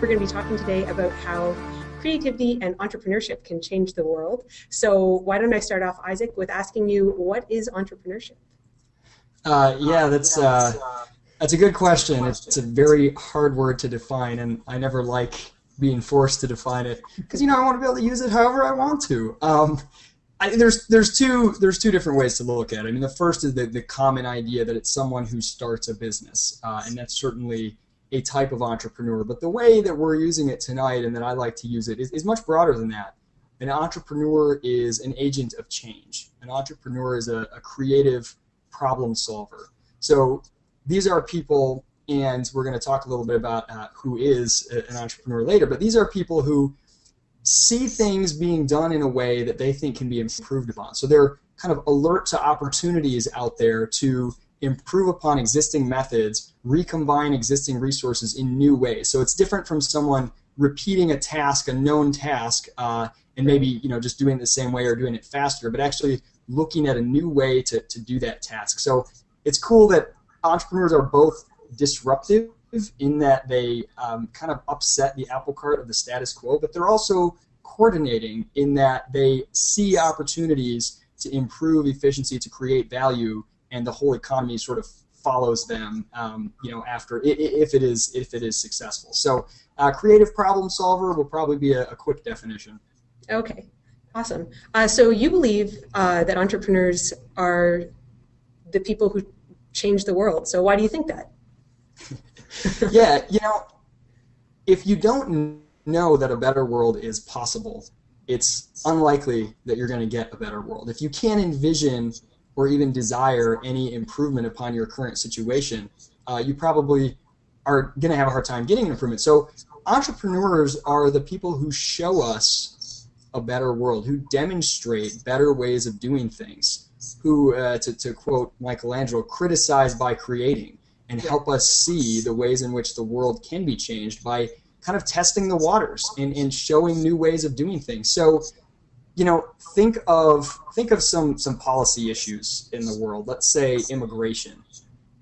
We're going to be talking today about how creativity and entrepreneurship can change the world. So why don't I start off, Isaac, with asking you, what is entrepreneurship? Uh, yeah, that's uh, that's a good question. It's, a very hard word to define, and I never like being forced to define it because you know I want to be able to use it however I want to. Um, I, there's there's two there's two different ways to look at it. I mean, the first is the, the common idea that it's someone who starts a business, uh, and that's certainly a type of entrepreneur. But the way that we're using it tonight and that I like to use it is, is much broader than that. An entrepreneur is an agent of change. An entrepreneur is a, a creative problem solver. So these are people, and we're going to talk a little bit about uh, who is an entrepreneur later, but these are people who see things being done in a way that they think can be improved upon. So they're kind of alert to opportunities out there to improve upon existing methods, recombine existing resources in new ways. So it's different from someone repeating a task, a known task, uh, and maybe you know just doing it the same way or doing it faster, but actually looking at a new way to, to do that task. So it's cool that entrepreneurs are both disruptive in that they um, kind of upset the apple cart of the status quo, but they're also coordinating in that they see opportunities to improve efficiency, to create value, and the whole economy sort of follows them, um, you know, after if it is if it is successful. So, uh, creative problem solver will probably be a, a quick definition. Okay, awesome. Uh, so you believe uh, that entrepreneurs are the people who change the world. So why do you think that? yeah, you know, if you don't know that a better world is possible, it's unlikely that you're going to get a better world. If you can't envision or even desire any improvement upon your current situation, uh, you probably are going to have a hard time getting an improvement. So entrepreneurs are the people who show us a better world, who demonstrate better ways of doing things, who, uh, to, to quote Michelangelo, criticize by creating and help us see the ways in which the world can be changed by kind of testing the waters and, and showing new ways of doing things. So you know, think of think of some some policy issues in the world. Let's say immigration.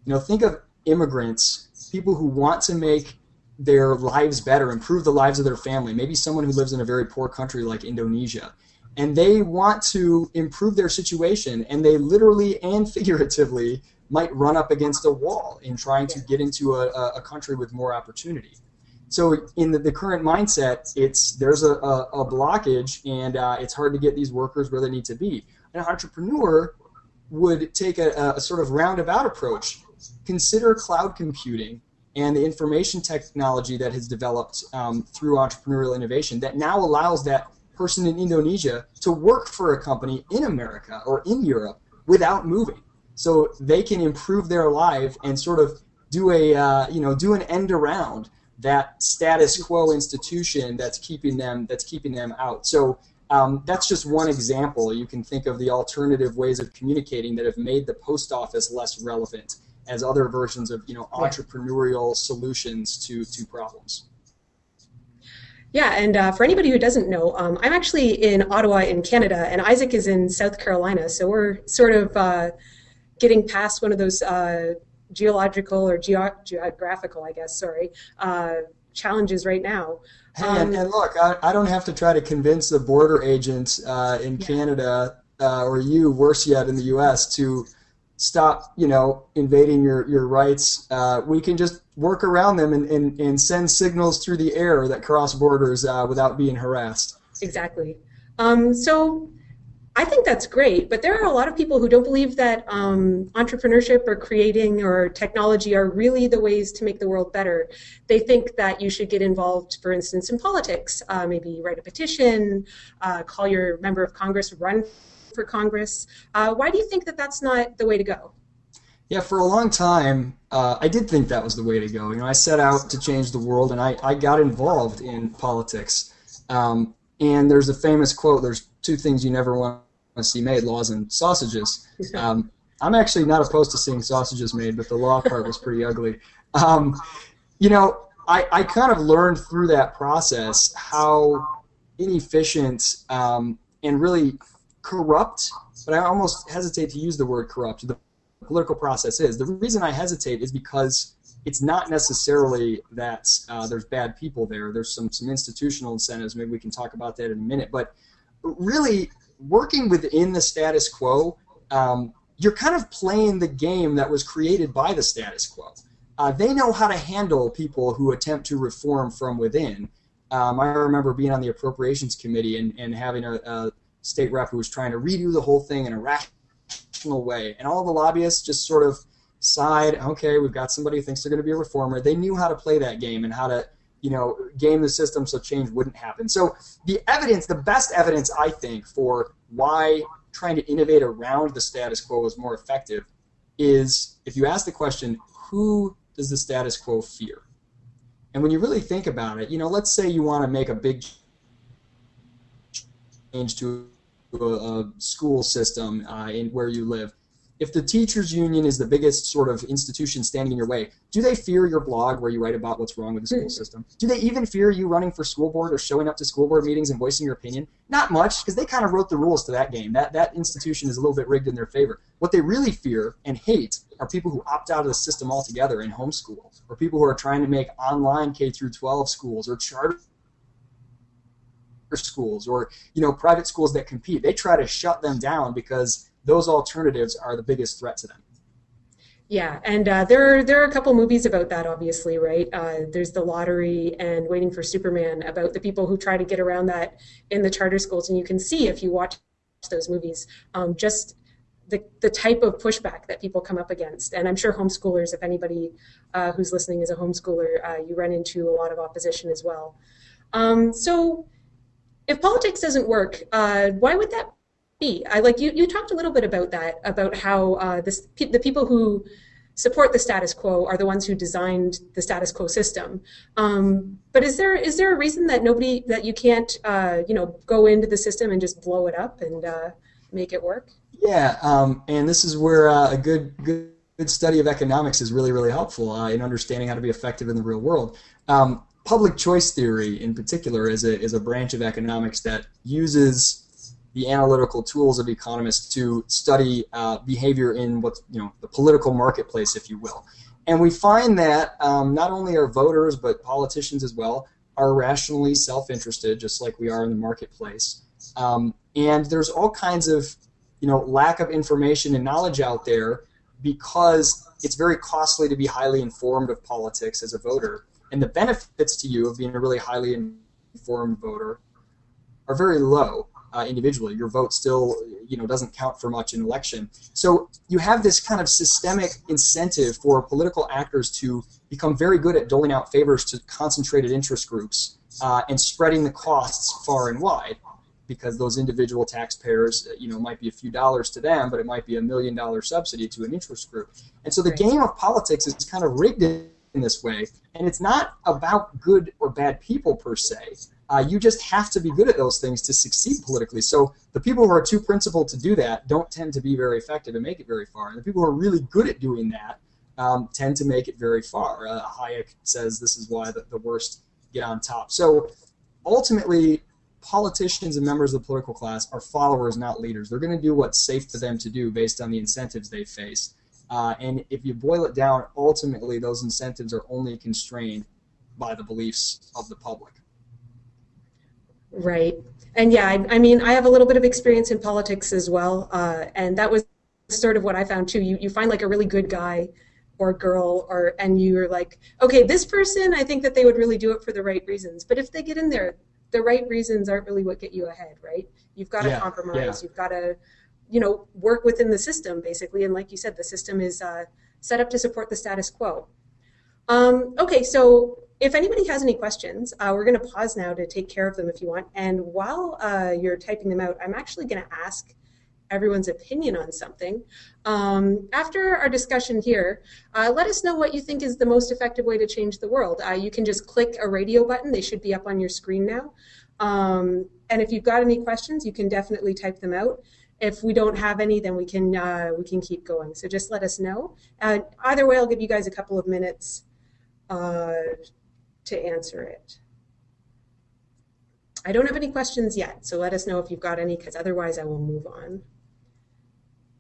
You know, think of immigrants, people who want to make their lives better, improve the lives of their family. Maybe someone who lives in a very poor country like Indonesia, and they want to improve their situation, and they literally and figuratively might run up against a wall in trying to get into a, a country with more opportunity. So in the, the current mindset, it's there's a, a, a blockage and uh, it's hard to get these workers where they need to be. An entrepreneur would take a, a sort of roundabout approach. Consider cloud computing and the information technology that has developed um, through entrepreneurial innovation that now allows that person in Indonesia to work for a company in America or in Europe without moving. So they can improve their life and sort of do a uh, you know do an end around that status quo institution that's keeping them that's keeping them out. So um, that's just one example. You can think of the alternative ways of communicating that have made the post office less relevant as other versions of you know entrepreneurial solutions to to problems. Yeah, and uh, for anybody who doesn't know, um, I'm actually in Ottawa in Canada, and Isaac is in South Carolina. So we're sort of uh, getting past one of those uh, geological or geo- geographical, I guess, sorry, uh, challenges right now. Hey, um, and, and, look, I, I, don't have to try to convince the border agents uh, in yeah. Canada uh, or you, worse yet, in the U.S. to stop, you know, invading your, your rights. Uh, we can just work around them and, and, and send signals through the air that cross borders uh, without being harassed. Exactly. Um, so I think that's great, but there are a lot of people who don't believe that um, entrepreneurship or creating or technology are really the ways to make the world better. They think that you should get involved, for instance, in politics, uh, maybe write a petition, uh, call your member of Congress, run for Congress. Uh, why do you think that that's not the way to go? Yeah, for a long time, uh, I did think that was the way to go. You know, I set out to change the world, and I, I got involved in politics. Um, and there's a famous quote: "There's two things you never want to see made, laws and sausages. Um, I'm actually not opposed to seeing sausages made, but the law part was pretty ugly. Um, you know, I, I kind of learned through that process how inefficient um, and really corrupt, but I almost hesitate to use the word corrupt, the political process is. The reason I hesitate is because it's not necessarily that uh, there's bad people there. There's some some institutional incentives. Maybe we can talk about that in a minute. But really, working within the status quo, um, you're kind of playing the game that was created by the status quo. Uh, they know how to handle people who attempt to reform from within. Um, I remember being on the appropriations committee and, and having a, a state rep who was trying to redo the whole thing in a rational way, and all the lobbyists just sort of sighed, okay, we've got somebody who thinks they're going to be a reformer. They knew how to play that game and how to, you know, game the system so change wouldn't happen. So the evidence, the best evidence, I think, for why trying to innovate around the status quo is more effective is if you ask the question, who does the status quo fear? And when you really think about it, you know, let's say you want to make a big change to a, a school system uh, in where you live if the teachers union is the biggest sort of institution standing in your way, do they fear your blog where you write about what's wrong with the school system? Do they even fear you running for school board or showing up to school board meetings and voicing your opinion? Not much, because they kind of wrote the rules to that game. That that institution is a little bit rigged in their favor. What they really fear and hate are people who opt out of the system altogether and homeschool, or people who are trying to make online K through 12 schools or charter schools or you know private schools that compete. They try to shut them down because those alternatives are the biggest threat to them. Yeah, and uh, there are, there are a couple movies about that, obviously, right? Uh, there's The Lottery and Waiting for Superman about the people who try to get around that in the charter schools, and you can see if you watch those movies um, just the, the type of pushback that people come up against. And I'm sure homeschoolers, if anybody uh, who's listening is a homeschooler, uh, you run into a lot of opposition as well. Um, so if politics doesn't work, uh, why would that be? I like you. You talked a little bit about that, about how uh, this, the people who support the status quo are the ones who designed the status quo system. Um, but is there is there a reason that nobody that you can't uh, you know go into the system and just blow it up and uh, make it work? Yeah, um, and this is where uh, a good good good study of economics is really really helpful uh, in understanding how to be effective in the real world. Um, public choice theory, in particular, is a is a branch of economics that uses the analytical tools of economists to study uh, behavior in what's you know the political marketplace, if you will. And we find that um, not only are voters but politicians as well are rationally self-interested, just like we are in the marketplace. Um, and there's all kinds of you know lack of information and knowledge out there because it's very costly to be highly informed of politics as a voter. And the benefits to you of being a really highly informed voter are very low uh, individually. Your vote still, you know, doesn't count for much in election. So you have this kind of systemic incentive for political actors to become very good at doling out favors to concentrated interest groups uh, and spreading the costs far and wide. Because those individual taxpayers, uh, you know, might be a few dollars to them, but it might be a million dollar subsidy to an interest group. And so the game of politics is kind of rigged in this way, and it's not about good or bad people per se. Uh, you just have to be good at those things to succeed politically. So the people who are too principled to do that don't tend to be very effective and make it very far. And the people who are really good at doing that um, tend to make it very far. Uh, Hayek says this is why the, the worst get on top. So ultimately, politicians and members of the political class are followers, not leaders. They're going to do what's safe for them to do based on the incentives they face. Uh, and if you boil it down, ultimately those incentives are only constrained by the beliefs of the public. Right. And yeah, I, I, mean, I have a little bit of experience in politics as well, uh, and that was sort of what I found too. You you find like a really good guy or girl, or and you're like, okay, this person, I think that they would really do it for the right reasons. But if they get in there, the right reasons aren't really what get you ahead, right? You've got to yeah, compromise. Yeah. You've got to, you know, work within the system basically. And like you said, the system is uh, set up to support the status quo. Um, okay, so if anybody has any questions, uh, we're going to pause now to take care of them if you want. And while uh, you're typing them out, I'm actually going to ask everyone's opinion on something. Um, after our discussion here, uh, let us know what you think is the most effective way to change the world. Uh, you can just click a radio button. They should be up on your screen now. Um, and if you've got any questions, you can definitely type them out. If we don't have any, then we can uh, we can keep going. So just let us know. either way, I'll give you guys a couple of minutes uh, to answer it. I don't have any questions yet, so let us know if you've got any, because otherwise I will move on.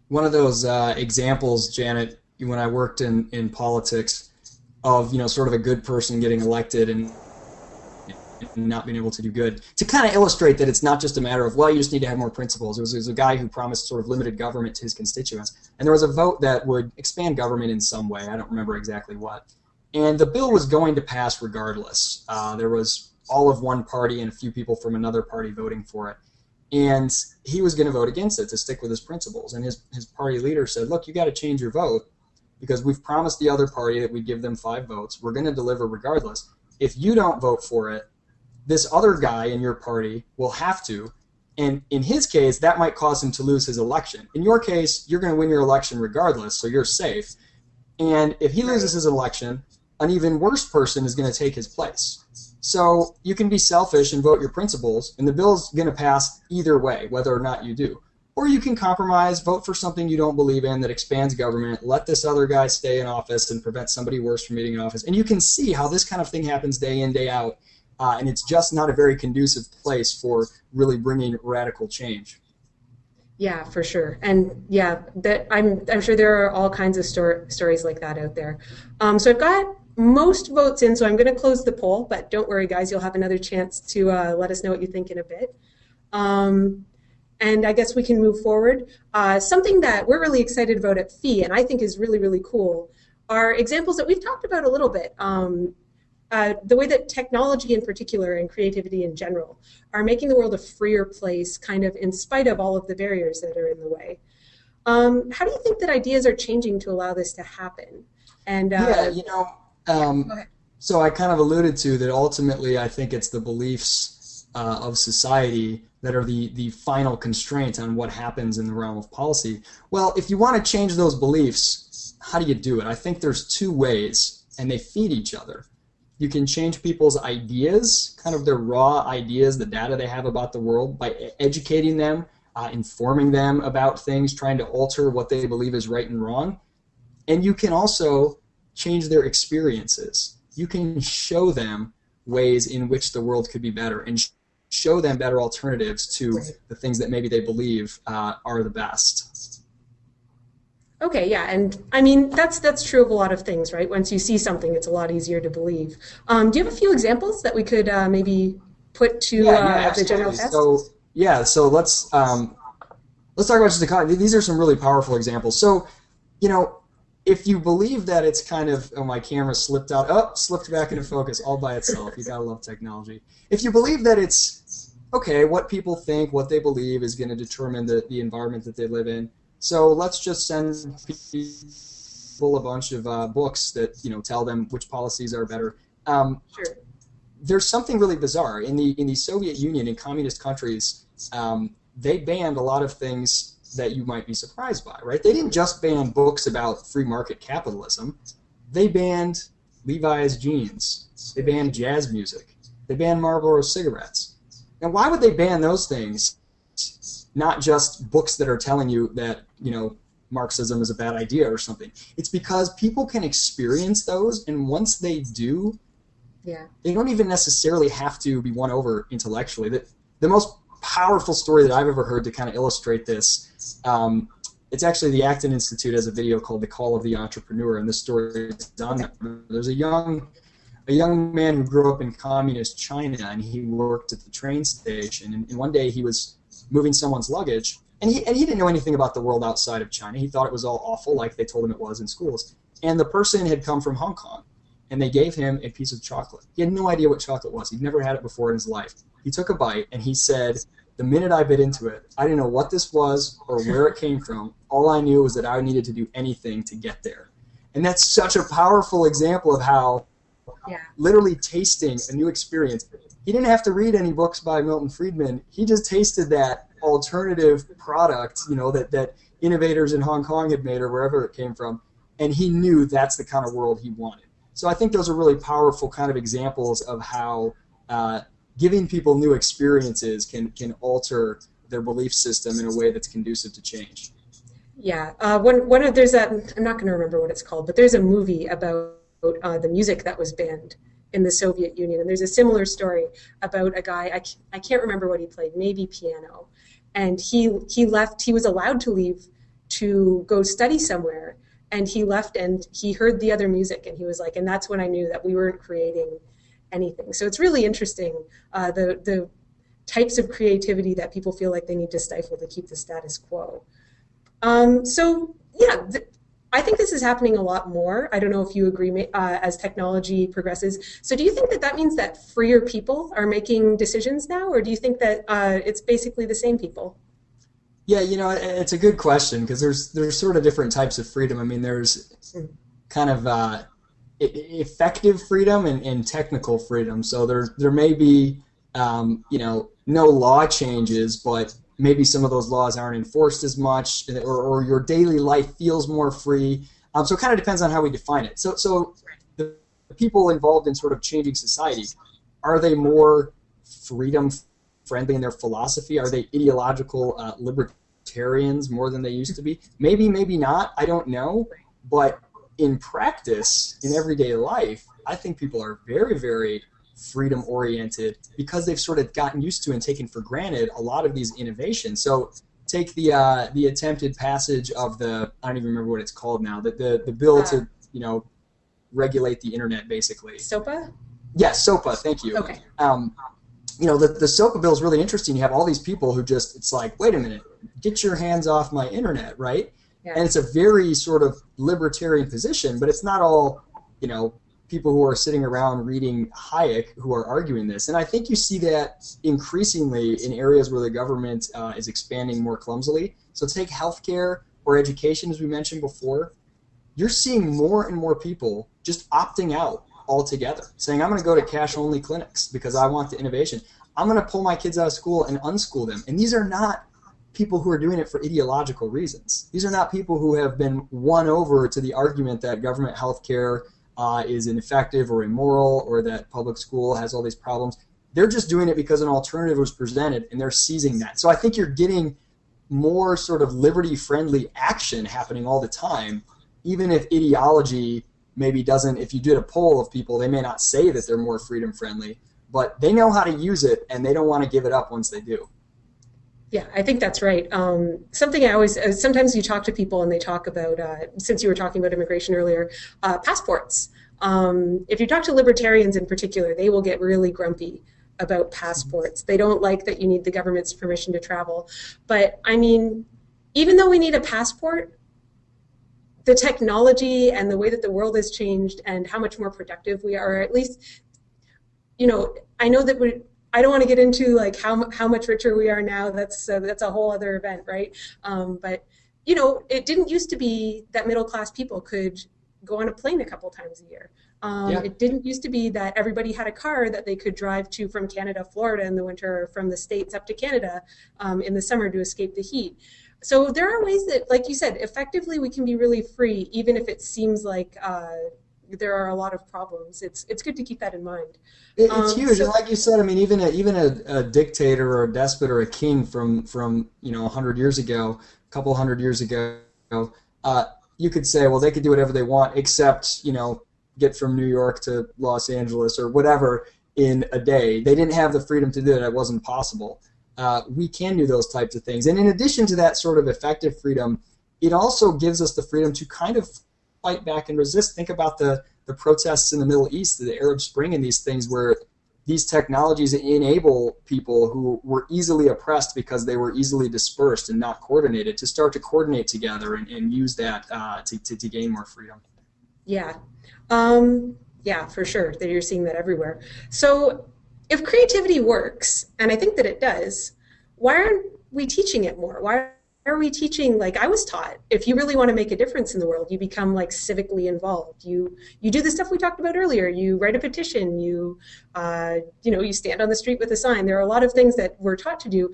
One of those uh, examples, Janet, when I worked in, in politics, of you know sort of a good person getting elected and not being able to do good to kind of illustrate that it's not just a matter of well you just need to have more principles. It was, it was a guy who promised sort of limited government to his constituents, and there was a vote that would expand government in some way. I don't remember exactly what, and the bill was going to pass regardless. Uh, there was all of one party and a few people from another party voting for it. And he was going to vote against it to stick with his principles. And his, his party leader said, Look, you got to change your vote because we've promised the other party that we'd give them five votes. We're going to deliver regardless. If you don't vote for it, this other guy in your party will have to. And in his case, that might cause him to lose his election. In your case, you're going to win your election regardless, so you're safe. And if he loses his election, an even worse person is going to take his place. So you can be selfish and vote your principles, and the bill's going to pass either way, whether or not you do. Or you can compromise, vote for something you don't believe in that expands government, let this other guy stay in office and prevent somebody worse from getting in office. And you can see how this kind of thing happens day in, day out. Uh, and it's just not a very conducive place for really bringing radical change. Yeah, for sure, and yeah, that I'm I'm sure there are all kinds of stor- stories like that out there. Um, so I've got most votes in, so I'm going to close the poll, but don't worry, guys, you'll have another chance to uh, let us know what you think in a bit. Um, and I guess we can move forward. Uh, something that we're really excited about at FEE, and I think is really, really cool, are examples that we've talked about a little bit. Um, uh, the way that technology in particular and creativity in general are making the world a freer place, kind of in spite of all of the barriers that are in the way. Um, how do you think that ideas are changing to allow this to happen? And uh, yeah, you know, um, so I kind of alluded to that ultimately I think it's the beliefs uh, of society that are the, the final constraint on what happens in the realm of policy. Well, if you want to change those beliefs, how do you do it? I think there's two ways, and they feed each other. You can change people's ideas, kind of their raw ideas, the data they have about the world, by educating them, uh, informing them about things, trying to alter what they believe is right and wrong. And you can also change their experiences. You can show them ways in which the world could be better and show them better alternatives to the things that maybe they believe uh, are the best. Okay, yeah, and I mean that's that's true of a lot of things, right? Once you see something, it's a lot easier to believe. Um, do you have a few examples that we could uh, maybe put to yeah, yeah, uh, the general test? So yeah, so let's um, let's talk about just the these are some really powerful examples. So you know, if you believe that it's kind of oh my camera slipped out oh slipped back into focus all by itself you gotta love technology. If you believe that it's okay what people think what they believe is going to determine the, the environment that they live in. So let's just send people a bunch of uh, books that you know tell them which policies are better. Um, sure. there's something really bizarre. In the in the soviet union in communist countries um, they banned a lot of things that you might be surprised by, right? They didn't just ban books about free market capitalism. They banned Levi's jeans. They banned jazz music. They banned Marlboro cigarettes. Now, why would they ban those things? Not just books that are telling you that, you know, Marxism is a bad idea or something. It's because people can experience those, and once they do, yeah. they don't even necessarily have to be won over intellectually. The, the most powerful story that I've ever heard to kind of illustrate this. Um, it's actually the Acton Institute has a video called "The Call of the Entrepreneur," and this story is on. There's a young a young man who grew up in communist China, and he worked at the train station. And, and one day he was moving someone's luggage, and he and he didn't know anything about the world outside of China. He thought it was all awful, like they told him it was in schools. And the person had come from Hong Kong, and they gave him a piece of chocolate. He had no idea what chocolate was. He'd never had it before in his life. He took a bite and he said, The minute I bit into it, I didn't know what this was or where it came from. All I knew was that I needed to do anything to get there. And that's such a powerful example of how yeah. literally tasting a new experience. He didn't have to read any books by Milton Friedman. He just tasted that alternative product, you know, that, that innovators in Hong Kong had made or wherever it came from. And he knew that's the kind of world he wanted. So I think those are really powerful kind of examples of how uh, giving people new experiences can can alter their belief system in a way that's conducive to change. Yeah, uh, one one of there's a I'm not going to remember what it's called, but there's a movie about uh, the music that was banned in the Soviet Union, and there's a similar story about a guy I, I can't remember what he played, maybe piano, and he he left. He was allowed to leave to go study somewhere, and he left and he heard the other music and he was like and that's when i knew that we weren't creating anything so it's really interesting uh, the the types of creativity that people feel like they need to stifle to keep the status quo um, so yeah th- I think this is happening a lot more. I don't know if you agree uh, as technology progresses. So, do you think that that means that freer people are making decisions now, or do you think that uh, it's basically the same people? Yeah, you know, it's a good question because there's there's sort of different types of freedom. I mean, there's kind of uh, effective freedom and, and, technical freedom. So there there may be um, you know no law changes, but maybe some of those laws aren't enforced as much, or, or your daily life feels more free. Um, so it kind of depends on how we define it. So so the people involved in sort of changing society are they more freedom friendly in their philosophy? Are they ideological uh, libertarians more than they used to be? Maybe, maybe not. I don't know. But in practice, in everyday life, I think people are very, very freedom oriented because they've sort of gotten used to and taken for granted a lot of these innovations. So take the uh, the attempted passage of the I don't even remember what it's called now the the, the bill to you know regulate the internet basically. SOPA. Yes, SOPA. Thank you. Okay. Um, you know, the, the SOPA bill is really interesting. You have all these people who just, it's like, wait a minute, get your hands off my internet, right? Yeah. And it's a very sort of libertarian position, but it's not all, you know, people who are sitting around reading Hayek who are arguing this. And I think you see that increasingly in areas where the government uh, is expanding more clumsily. So take healthcare or education, as we mentioned before. You're seeing more and more people just opting out altogether, saying, I'm going to go to cash only clinics because I want the innovation. I'm going to pull my kids out of school and unschool them. And these are not people who are doing it for ideological reasons. These are not people who have been won over to the argument that government health care uh, is ineffective or immoral or that public school has all these problems. They're just doing it because an alternative was presented and they're seizing that. So I think you're getting more sort of liberty friendly action happening all the time, even if ideology maybe doesn't, if you did a poll of people, they may not say that they're more freedom friendly, but they know how to use it and they don't want to give it up once they do. Yeah, I think that's right. Um, something I always, uh, sometimes you talk to people and they talk about, uh, since you were talking about immigration earlier, uh, passports. Um, if you talk to libertarians in particular, they will get really grumpy about passports. They don't like that you need the government's permission to travel. But I mean, even though we need a passport, the technology and the way that the world has changed and how much more productive we are, at least, you know, I know that we I don't want to get into like how how much richer we are now. That's uh, that's a whole other event, right? Um, but you know, it didn't used to be that middle class people could go on a plane a couple times a year. Um, yeah. It didn't used to be that everybody had a car that they could drive to from Canada, Florida in the winter, or from the states up to Canada um, in the summer to escape the heat. So there are ways that, like you said, effectively we can be really free, even if it seems like uh, there are a lot of problems. It's it's good to keep that in mind. It, it's um, huge, so, and like you said, I mean, even a, even a, a, dictator or a despot or a king from from you know hundred years ago, a couple hundred years ago, uh, you could say, well, they could do whatever they want, except you know get from New York to Los Angeles or whatever in a day. They didn't have the freedom to do it; it wasn't possible uh, we can do those types of things. And in addition to that sort of effective freedom, it also gives us the freedom to kind of fight back and resist. Think about the, the protests in the Middle East, the Arab Spring, and these things where these technologies enable people who were easily oppressed because they were easily dispersed and not coordinated to start to coordinate together and, and use that uh, to, to, to, gain more freedom. Yeah. Um, yeah, for sure. That you're seeing that everywhere. So if creativity works, and I think that it does, why aren't we teaching it more? Why are we teaching like I was taught? If you really want to make a difference in the world, you become like civically involved. You you do the stuff we talked about earlier. You write a petition. You uh, you know you stand on the street with a sign. There are a lot of things that we're taught to do.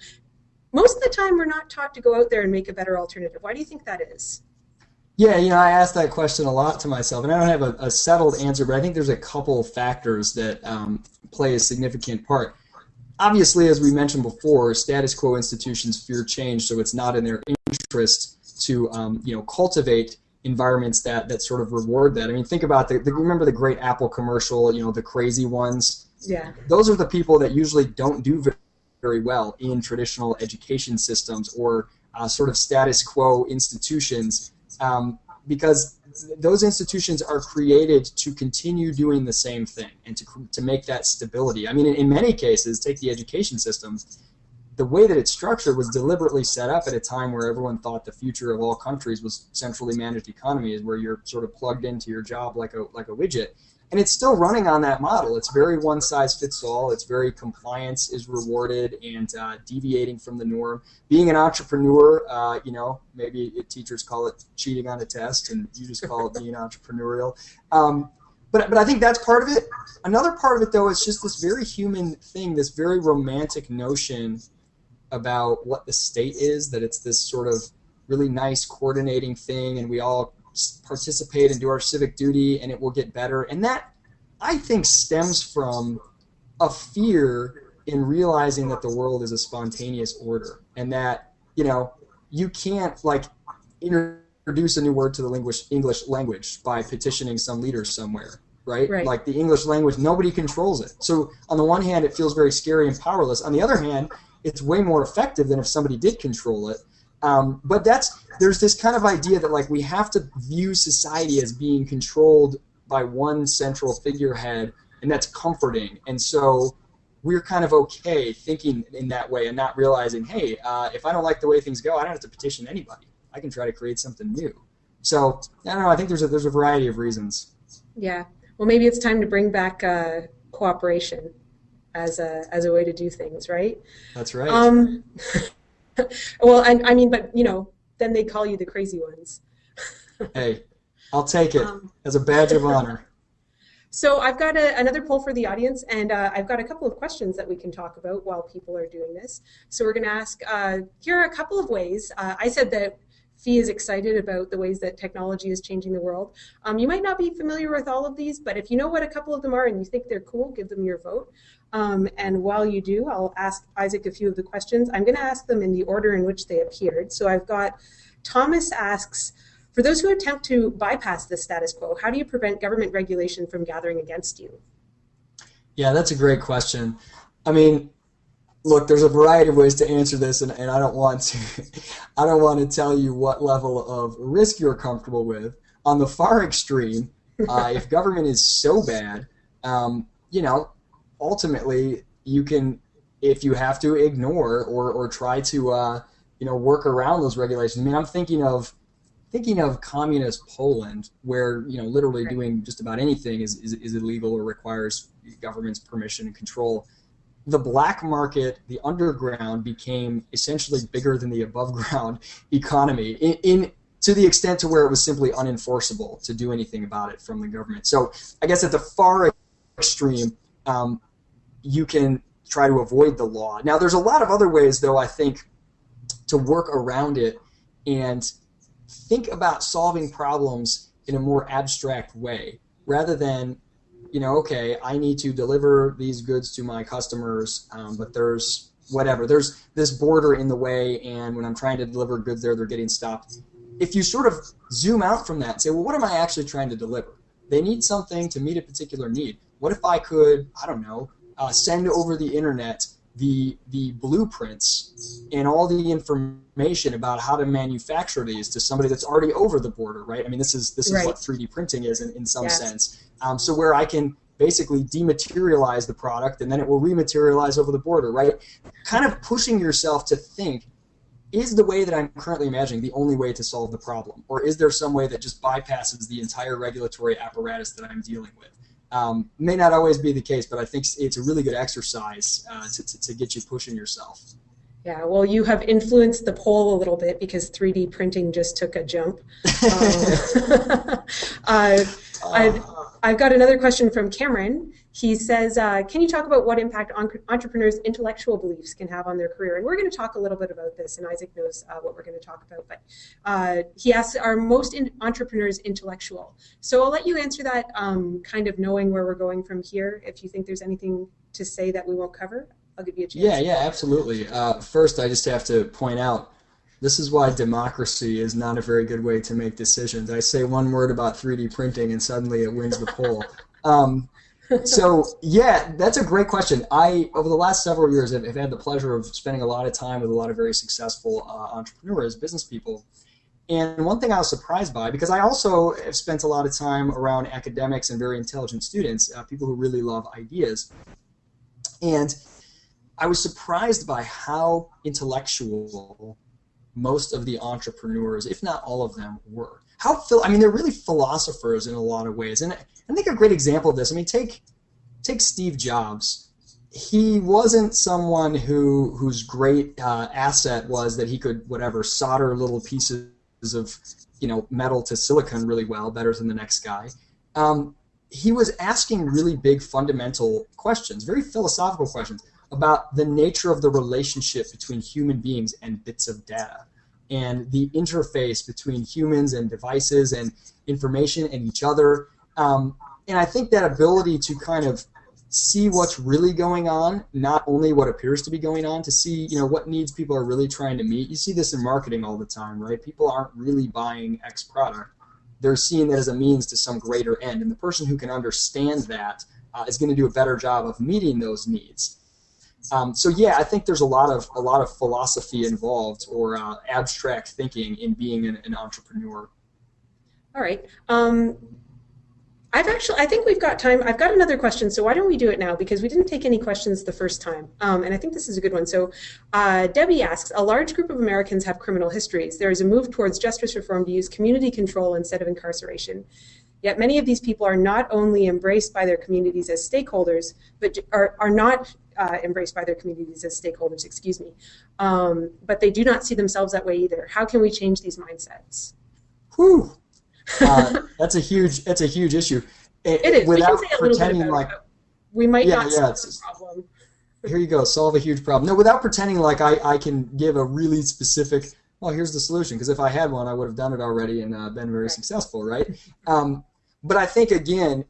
Most of the time, we're not taught to go out there and make a better alternative. Why do you think that is? Yeah, you know, I ask that question a lot to myself, and I don't have a, a settled answer, but I think there's a couple factors that um, play a significant part. Obviously, as we mentioned before, status quo institutions fear change, so it's not in their interest to, um, you know, cultivate environments that that sort of reward that. I mean, think about the, the remember the great Apple commercial, you know, the crazy ones. Yeah. Those are the people that usually don't do very well in traditional education systems or uh, sort of status quo institutions um, because those institutions are created to continue doing the same thing and to, to make that stability. I mean, in, in many cases, take the education system, the way that it's structured was deliberately set up at a time where everyone thought the future of all countries was centrally managed economies where you're sort of plugged into your job like a, like a widget and it's still running on that model. It's very one size fits all. It's very compliance is rewarded and uh, deviating from the norm. Being an entrepreneur, uh, you know, maybe teachers call it cheating on a test, and you just call it being entrepreneurial. Um, but but I think that's part of it. Another part of it, though, is just this very human thing, this very romantic notion about what the state is. That it's this sort of really nice coordinating thing, and we all participate and do our civic duty and it will get better. And that, I think, stems from a fear in realizing that the world is a spontaneous order and that, you know, you can't like introduce a new word to the English, English language by petitioning some leader somewhere. Right? right? Like the English language, nobody controls it. So on the one hand, it feels very scary and powerless. On the other hand, it's way more effective than if somebody did control it. Um, but that's there's this kind of idea that like we have to view society as being controlled by one central figurehead, and that's comforting. And so we're kind of okay thinking in that way and not realizing, hey, uh, if I don't like the way things go, I don't have to petition anybody. I can try to create something new. So I don't know. I think there's a there's a variety of reasons. Yeah. Well, maybe it's time to bring back uh, cooperation as a as a way to do things, right? That's right. Um, well, I, I mean, but you know, then they call you the crazy ones. hey, I'll take it um, as a badge of honor. So I've got a, another poll for the audience, and uh, I've got a couple of questions that we can talk about while people are doing this. So we're going to ask, uh, here are a couple of ways. Uh, I said that FEE is excited about the ways that technology is changing the world. Um, you might not be familiar with all of these, but if you know what a couple of them are and you think they're cool, give them your vote. Um, and while you do, I'll ask Isaac a few of the questions. I'm going to ask them in the order in which they appeared. So I've got Thomas asks, for those who attempt to bypass the status quo, how do you prevent government regulation from gathering against you? Yeah, that's a great question. I mean, look, there's a variety of ways to answer this, and, and I don't want to, I don't want to tell you what level of risk you're comfortable with. On the far extreme, uh, if government is so bad, um, you know, ultimately you can if you have to ignore or, or try to uh, you know work around those regulations. I mean, I'm thinking of thinking of communist Poland, where you know literally doing just about anything is, is, is illegal or requires government's permission and control. The black market, the underground, became essentially bigger than the above ground economy in, in to the extent to where it was simply unenforceable to do anything about it from the government. So I guess at the far extreme, um, you can try to avoid the law. Now, there's a lot of other ways, though, I think, to work around it and think about solving problems in a more abstract way rather than, you know, okay, I need to deliver these goods to my customers, um, but there's whatever, there's this border in the way, and when I'm trying to deliver goods there, they're getting stopped. If you sort of zoom out from that and say, well, what am I actually trying to deliver? They need something to meet a particular need. What if I could, I don't know, uh, send over the internet the the blueprints and all the information about how to manufacture these to somebody that's already over the border, right? I mean, this is this is right. what 3D printing is in, in some yes. sense. Um, so where I can basically dematerialize the product and then it will rematerialize over the border, right? Kind of pushing yourself to think is the way that I'm currently imagining the only way to solve the problem? Or is there some way that just bypasses the entire regulatory apparatus that I'm dealing with? Um, may not always be the case, but I think it's a really good exercise uh, to, to, to, get you pushing yourself. Yeah, well, you have influenced the poll a little bit because 3D printing just took a jump. Um, uh, I've, I've got another question from Cameron. He says, uh, can you talk about what impact entrepreneurs' intellectual beliefs can have on their career? And we're going to talk a little bit about this, and Isaac knows uh, what we're going to talk about. But uh, he asks, are most in entrepreneurs intellectual? So I'll let you answer that, um, kind of knowing where we're going from here. If you think there's anything to say that we won't cover, I'll give you a chance. Yeah, yeah, absolutely. Uh, first, I just have to point out this is why democracy is not a very good way to make decisions. I say one word about 3D printing and suddenly it wins the poll. Um, so yeah, that's a great question. I over the last several years have, have, had the pleasure of spending a lot of time with a lot of very successful uh, entrepreneurs, business people, And one thing I was surprised by, because I also have spent a lot of time around academics and very intelligent students, uh, people who really love ideas, and I was surprised by how intellectual most of the entrepreneurs, if not all of them, were. How fill I mean, they're really philosophers in a lot of ways, and I think a great example of this. I mean, take take Steve Jobs. He wasn't someone who whose great uh, asset was that he could whatever solder little pieces of you know metal to silicon really well, better than the next guy. Um, he was asking really big fundamental questions, very philosophical questions about the nature of the relationship between human beings and bits of data and the interface between humans and devices and information and each other. Um, and I think that ability to kind of see what's really going on, not only what appears to be going on, to see you know what needs people are really trying to meet. You see this in marketing all the time, right? People aren't really buying X product; they're seeing that as a means to some greater end, and the person who can understand that uh, is going to do a better job of meeting those needs. Um, so yeah, I think there's a lot of a lot of philosophy involved or uh, abstract thinking in being an, an entrepreneur. All right. Um, I've actually, I think we've got time. I've got another question, so why don't we do it now? Because we didn't take any questions the first time, um, and I think this is a good one. So, uh, Debbie asks: A large group of Americans have criminal histories. There is a move towards justice reform to use community control instead of incarceration. Yet many of these people are not only embraced by their communities as stakeholders, but are, are not uh, embraced by their communities as stakeholders, excuse me. Um, but they do not see themselves that way either. How can we change these mindsets? Whew. Uh, that's a huge that's a huge issue. It, it is. Without pretending like we might yeah, not yeah, solve the problem. Here you go, solve a huge problem. No, without pretending like I, I can give a really specific well, here's the solution. Because if I had one, I would have done it already and uh, been very right. successful, right? Um, but I think again,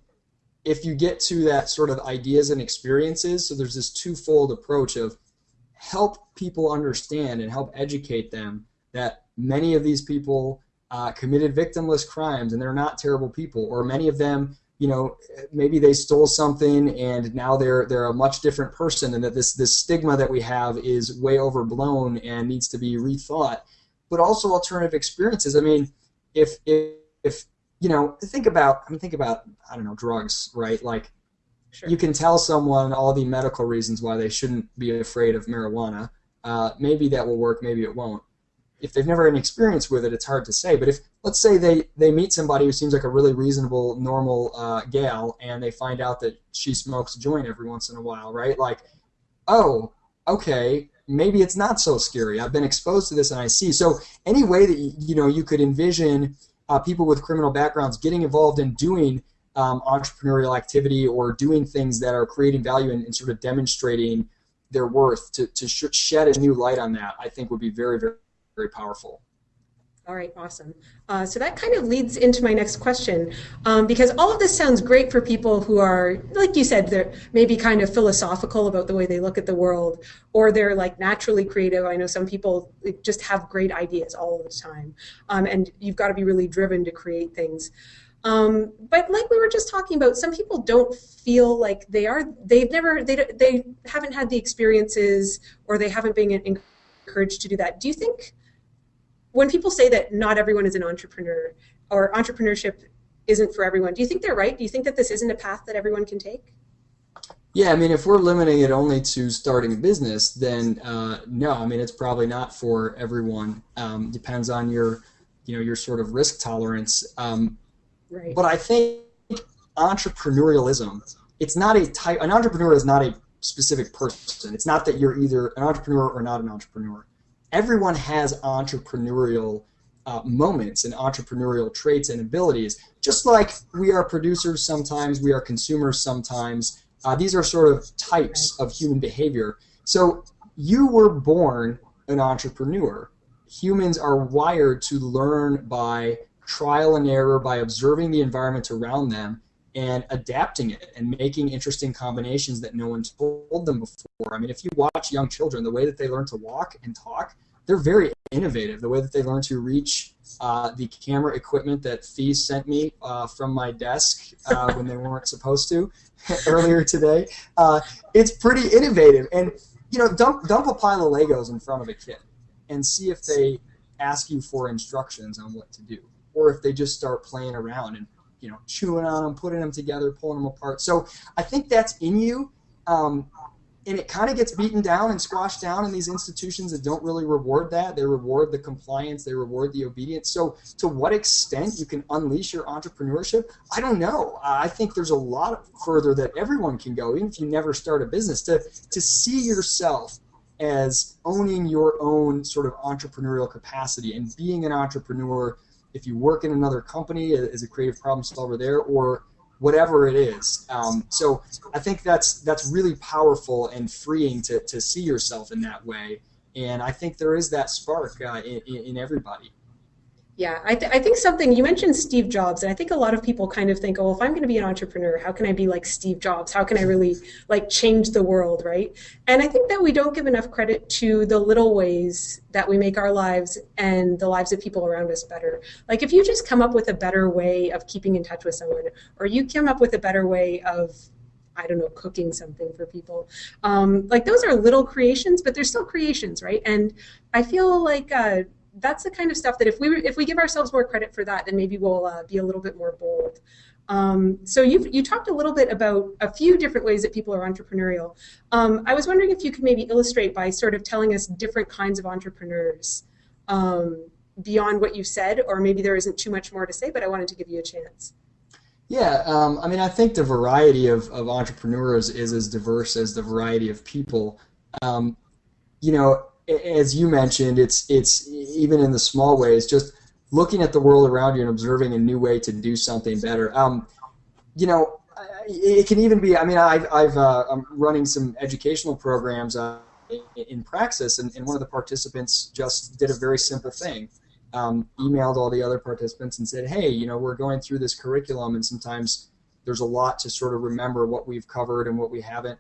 if you get to that sort of ideas and experiences, so there's this twofold approach of help people understand and help educate them that many of these people uh, committed victimless crimes and they're not terrible people, or many of them, you know, maybe they stole something and now they're they're a much different person, and that this this stigma that we have is way overblown and needs to be rethought. But also alternative experiences. I mean, if if if you know, think about I mean, think about I don't know drugs, right? Like sure. you can tell someone all the medical reasons why they shouldn't be afraid of marijuana. Uh, maybe that will work, maybe it won't. If they've never had an experience with it, it's hard to say. But if let's say they they meet somebody who seems like a really reasonable, normal uh, gal, and they find out that she smokes a joint every once in a while, right? Like, oh, okay, maybe it's not so scary. I've been exposed to this and I see. So any way that you know you could envision uh, people with criminal backgrounds getting involved in doing um, entrepreneurial activity or doing things that are creating value and, and sort of demonstrating their worth to, to sh- shed a new light on that, I think would be very, very, very powerful. All right, awesome. Uh, so that kind of leads into my next question, um, because all of this sounds great for people who are, like you said, they're maybe kind of philosophical about the way they look at the world, or they're like naturally creative. I know some people just have great ideas all the time, um, and you've got to be really driven to create things. Um, but like we were just talking about, some people don't feel like they are. They've never. They they haven't had the experiences, or they haven't been encouraged to do that. Do you think? When people say that not everyone is an entrepreneur or entrepreneurship isn't for everyone, do you think they're right? Do you think that this isn't a path that everyone can take? Yeah, I mean, if we're limiting it only to starting a business, then uh, no. I mean, it's probably not for everyone. Um, depends on your, you know, your sort of risk tolerance. Um, right. But I think entrepreneurialism, it's not a type. An entrepreneur is not a specific person. It's not that you're either an entrepreneur or not an entrepreneur everyone has entrepreneurial uh, moments and entrepreneurial traits and abilities. Just like we are producers sometimes, we are consumers sometimes. Uh, these are sort of types of human behavior. So you were born an entrepreneur. Humans are wired to learn by trial and error, by observing the environment around them and adapting it and making interesting combinations that no one told them before. I mean, if you watch young children, the way that they learn to walk and talk, they're very innovative. The way that they learn to reach uh, the camera equipment that FEE sent me uh, from my desk uh, when they weren't supposed to earlier today, uh, it's pretty innovative. And you know, dump dump a pile of Legos in front of a kid and see if they ask you for instructions on what to do, or if they just start playing around and you know chewing on them, putting them together, pulling them apart. So I think that's in you. Um, and it kind of gets beaten down and squashed down in these institutions that don't really reward that. They reward the compliance, they reward the obedience. So, to what extent you can unleash your entrepreneurship, I don't know. I think there's a lot further that everyone can go, even if you never start a business, to to see yourself as owning your own sort of entrepreneurial capacity and being an entrepreneur. If you work in another company as a creative problem solver there, or whatever it is. Um, so I think that's that's really powerful and freeing to, to see yourself in that way. And I think there is that spark uh, in, in everybody. Yeah, I, th- I think something you mentioned Steve Jobs, and I think a lot of people kind of think, oh, if I'm going to be an entrepreneur, how can I be like Steve Jobs? How can I really like change the world, right? And I think that we don't give enough credit to the little ways that we make our lives and the lives of people around us better. Like if you just come up with a better way of keeping in touch with someone, or you come up with a better way of I don't know, cooking something for people. Um, like those are little creations, but they're still creations, right? And I feel like uh, that's the kind of stuff that if we if we give ourselves more credit for that, then maybe we'll uh, be a little bit more bold. Um, so you you talked a little bit about a few different ways that people are entrepreneurial. Um, I was wondering if you could maybe illustrate by sort of telling us different kinds of entrepreneurs um, beyond what you said, or maybe there isn't too much more to say, but I wanted to give you a chance. Yeah, um, I mean, I think the variety of, of entrepreneurs is as diverse as the variety of people. Um, you know, as you mentioned, it's it's even in the small ways, just looking at the world around you and observing a new way to do something better. Um, you know, it can even be. I mean, I've, I've uh, I'm running some educational programs uh, in Praxis, and, and, one of the participants just did a very simple thing. Um, emailed all the other participants and said, "Hey, you know, we're going through this curriculum, and sometimes there's a lot to sort of remember what we've covered and what we haven't."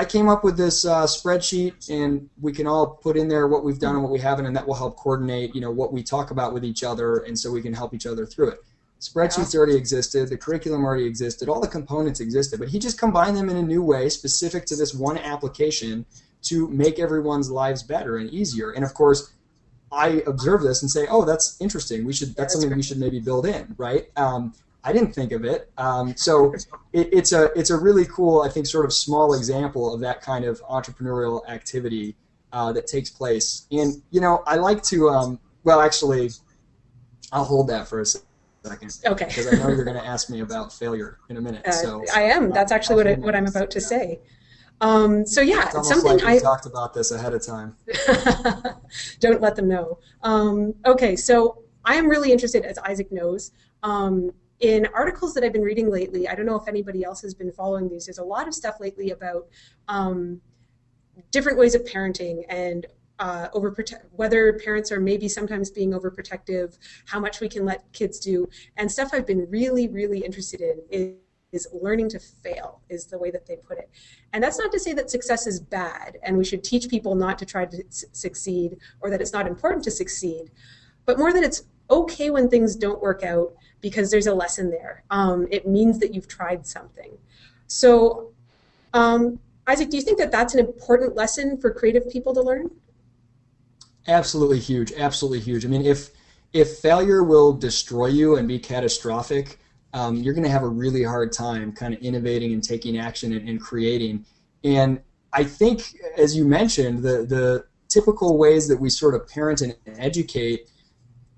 I came up with this uh, spreadsheet, and we can all put in there what we've done and what we haven't, and that will help coordinate, you know, what we talk about with each other, and so we can help each other through it. Spreadsheets already existed, the curriculum already existed, all the components existed, but he just combined them in a new way specific to this one application to make everyone's lives better and easier. And of course, I observe this and say, "Oh, that's interesting. We should. That's, that's something great. we should maybe build in, right?" Um, I didn't think of it. Um, so it, it's a it's a really cool, I think, sort of small example of that kind of entrepreneurial activity uh, that takes place. And you know, I like to. Um, well, actually, I'll hold that for a second. Okay. Because I know you're going to ask me about failure in a minute. Uh, so I am. That's actually what I, what I'm about to say. Um, so yeah, it's something like I talked about this ahead of time. Don't let them know. Um, okay, so I am really interested, as Isaac knows, um, in articles that I've been reading lately, I don't know if anybody else has been following these, there's a lot of stuff lately about um, different ways of parenting and uh, overprotect whether parents are maybe sometimes being overprotective, how much we can let kids do, and stuff I've been really, really interested in is, is learning to fail, is the way that they put it. And that's not to say that success is bad and we should teach people not to try to succeed or that it's not important to succeed, but more that it's okay when things don't work out because there's a lesson there. Um, it means that you've tried something. So, um, Isaac, do you think that that's an important lesson for creative people to learn? Absolutely huge. Absolutely huge. I mean, if if failure will destroy you and be catastrophic, um, you're going to have a really hard time kind of innovating and taking action and, and creating. And I think, as you mentioned, the the typical ways that we sort of parent and educate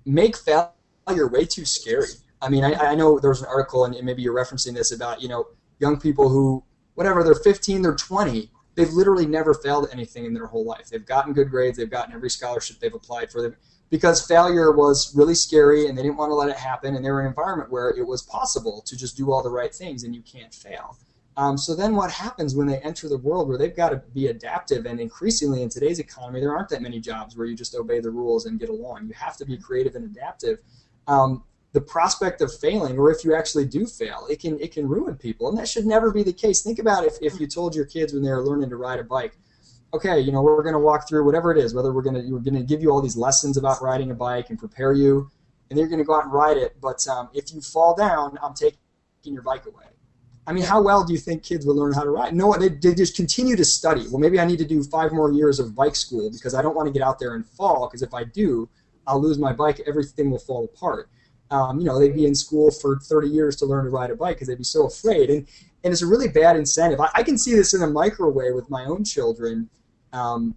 make failure way too scary. I mean, I, I know there was an article, and maybe you're referencing this about you know young people who whatever they're 15, they're 20, they've literally never failed at anything in their whole life. They've gotten good grades, they've gotten every scholarship they've applied for them because failure was really scary and they didn't want to let it happen and they were in an environment where it was possible to just do all the right things and you can't fail. Um, so then what happens when they enter the world where they've got to be adaptive and increasingly in today's economy there aren't that many jobs where you just obey the rules and get along. You have to be creative and adaptive. Um, the prospect of failing, or if you actually do fail, it can it can ruin people, and that should never be the case. Think about if, if you told your kids when they were learning to ride a bike, okay, you know we're going to walk through whatever it is, whether we're going to we're going to give you all these lessons about riding a bike and prepare you, and you're going to go out and ride it, but um, if you fall down, I'm taking your bike away. I mean, how well do you think kids will learn how to ride? No, they, they just continue to study. Well, maybe I need to do five more years of bike school because I don't want to get out there and fall because if I do, I'll lose my bike, everything will fall apart. Um, you know, they'd be in school for 30 years to learn to ride a bike because they'd be so afraid. And, and it's a really bad incentive. I, I can see this in a microway with my own children. Um,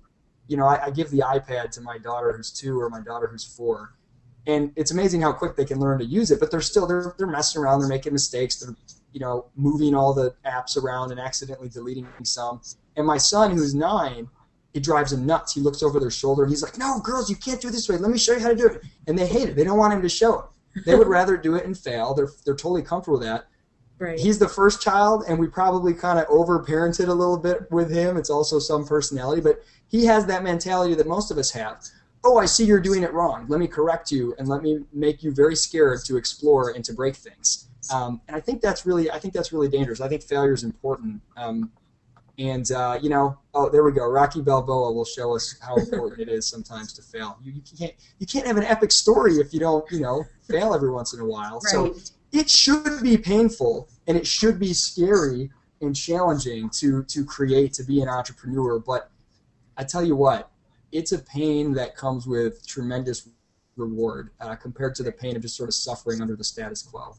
you know, I, I, give the iPad to my daughter who's two or my daughter who's four, and it's amazing how quick they can learn to use it. But they're still they're they're messing around, they're making mistakes, they're you know moving all the apps around and accidentally deleting some. And my son, who's nine, it drives him nuts. He looks over their shoulder and he's like, "No, girls, you can't do it this way. Let me show you how to do it." And they hate it. They don't want him to show it. They would rather do it and fail. They're they're totally comfortable with that. Right. He's the first child, and we probably kind of over-parented a little bit with him. It's also some personality, but he has that mentality that most of us have. Oh, I see you're doing it wrong. Let me correct you, and let me make you very scared to explore and to break things. Um, and I think that's really, I think that's really dangerous. I think failure is important. Um, and uh, you know, oh, there we go. Rocky Balboa will show us how important it is sometimes to fail. You, you, can't you can't have an epic story if you don't you know fail every once in a while. Right. So it should be painful and it should be scary and challenging to to create to be an entrepreneur. But I tell you what, it's a pain that comes with tremendous reward uh, compared to the pain of just sort of suffering under the status quo.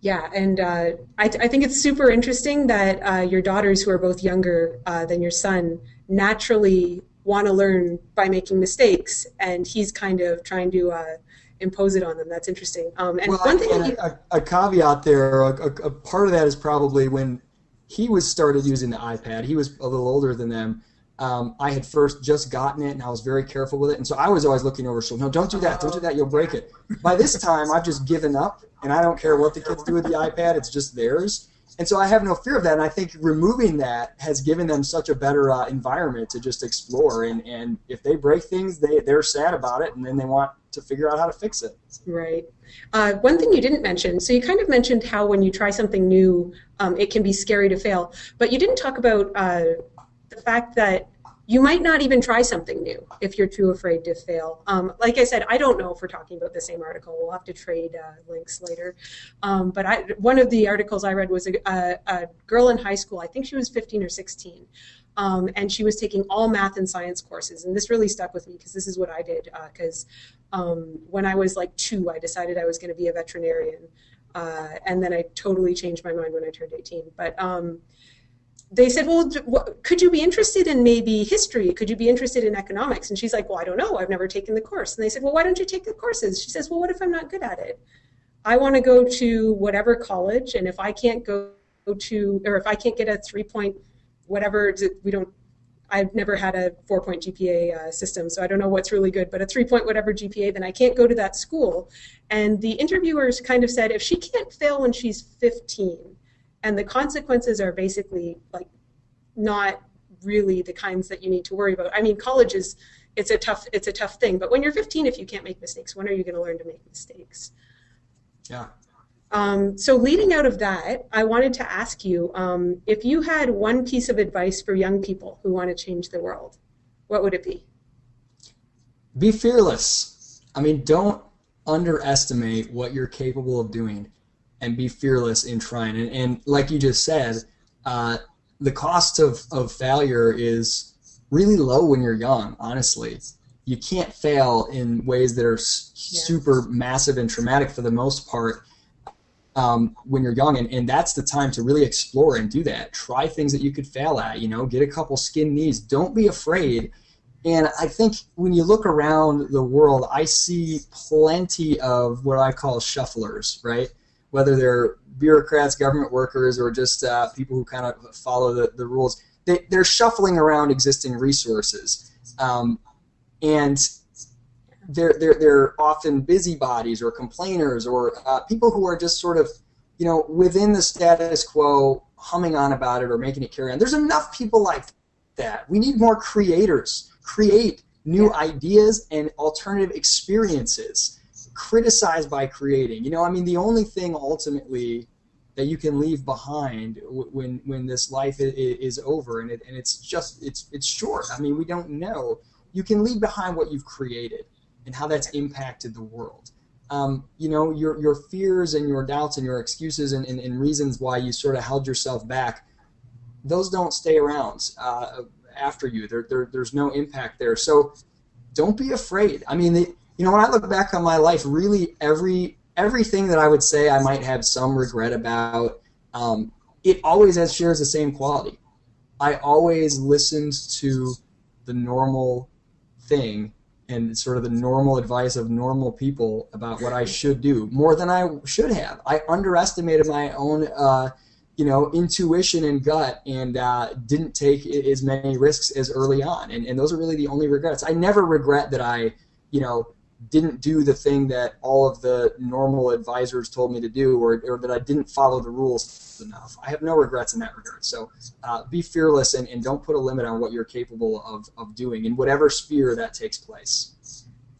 Yeah, and uh, I, I, think it's super interesting that uh, your daughters, who are both younger uh, than your son, naturally want to learn by making mistakes, and he's kind of trying to uh, impose it on them. That's interesting. Um, and well, one thing, and a, a, caveat there, a, a, part of that is probably when he was started using the iPad. He was a little older than them. Um, I had first just gotten it, and I was very careful with it, and so I was always looking over. So no, don't do that, don't do that, you'll break it. By this time, I've just given up, and I don't care what the kids do with the iPad; it's just theirs. And so I have no fear of that, and I think removing that has given them such a better uh, environment to just explore. And, and if they break things, they they're sad about it, and then they want to figure out how to fix it. Right. Uh, one thing you didn't mention, so you kind of mentioned how when you try something new, um, it can be scary to fail, but you didn't talk about uh, the fact that you might not even try something new if you're too afraid to fail. Um, like I said, I don't know if we're talking about the same article. We'll have to trade uh, links later. Um, but I, one of the articles I read was a, a, a, girl in high school, I think she was 15 or 16, um, and she was taking all math and science courses. And this really stuck with me because this is what I did. Because uh, um, when I was like two, I decided I was going to be a veterinarian. Uh, and then I totally changed my mind when I turned 18. But um, they said, well, could you be interested in maybe history? Could you be interested in economics? And she's like, well, I don't know. I've never taken the course. And they said, well, why don't you take the courses? She says, well, what if I'm not good at it? I want to go to whatever college, and if I can't go to, or if I can't get a three point whatever we don't I've never had a four point GPA uh, system, so I don't know what's really good, but a three point whatever GPA, then I can't go to that school. And the interviewers kind of said if she can't fail when she's 15, and the consequences are basically like not really the kinds that you need to worry about. I mean, college is it's a tough it's a tough thing, but when you're 15, if you can't make mistakes, when are you going to learn to make mistakes? Yeah, um, so leading out of that, I wanted to ask you um, if you had one piece of advice for young people who want to change the world, what would it be? Be fearless. I mean, don't underestimate what you're capable of doing and be fearless in trying. And, and like you just said, uh, the cost of, of failure is really low when you're young, honestly. You can't fail in ways that are super massive and traumatic for the most part um, when you're young, and, and that's the time to really explore and do that. Try things that you could fail at. You know, get a couple skin knees. Don't be afraid. And I think when you look around the world, I see plenty of what I call shufflers, right? Whether they're bureaucrats, government workers, or just uh, people who kind of follow the, the rules. They, they're shuffling around existing resources. Um, and they're, they're, they're often busybodies or complainers or uh, people who are just sort of, you know, within the status quo, humming on about it or making it carry on. There's enough people like that. We need more creators. Create new ideas and alternative experiences. Criticize by creating. You know, I mean, the only thing ultimately that you can leave behind when when this life is over and it, and it's just it's it's short. I mean, we don't know. You can leave behind what you've created and how that's impacted the world. Um, you know, your, your fears and your doubts and your excuses and, and, and, reasons why you sort of held yourself back, those don't stay around uh, after you. There, there, there's no impact there. So don't be afraid. I mean, the, you know, when I look back on my life, really every everything that I would say I might have some regret about, um, it always has shares the same quality. I always listened to the normal thing and sort of the normal advice of normal people about what I should do more than I should have. I underestimated my own, uh, you know, intuition and gut, and uh, didn't take as many risks as early on. And, and those are really the only regrets. I never regret that I, you know, didn't do the thing that all of the normal advisors told me to do, or, or that I didn't follow the rules enough. I have no regrets in that regard. So uh, be fearless and, and don't put a limit on what you're capable of, of doing in whatever sphere that takes place.